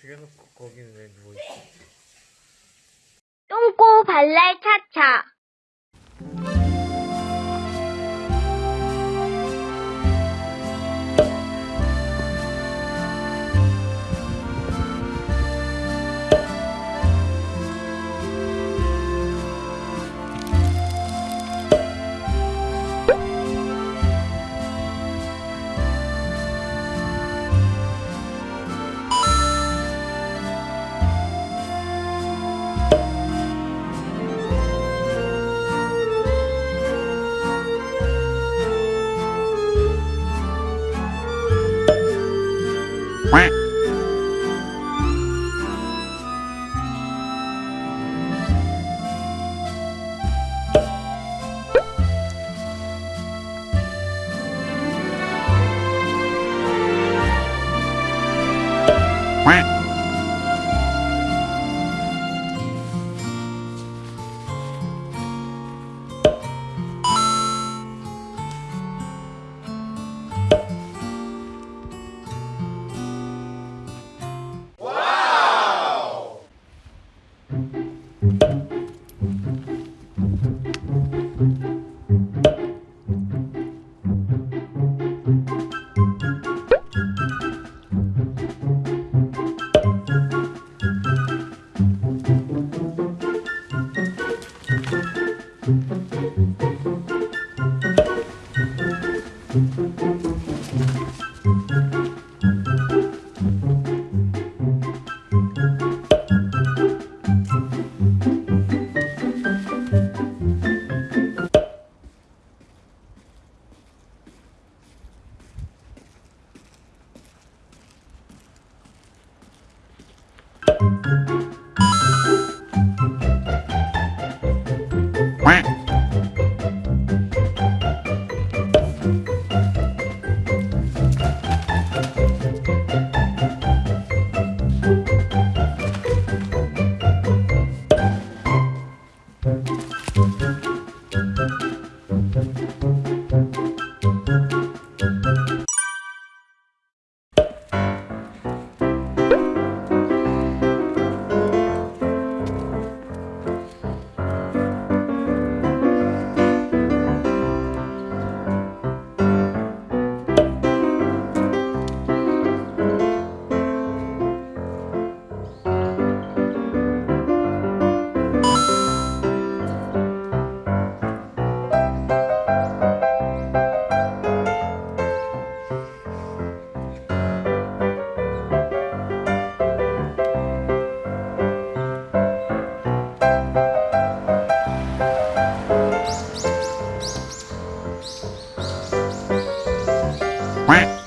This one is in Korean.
죽여놓고 거기는 왜 누워있어? 똥꼬 발랄 차차. Quack Thank you. Quack.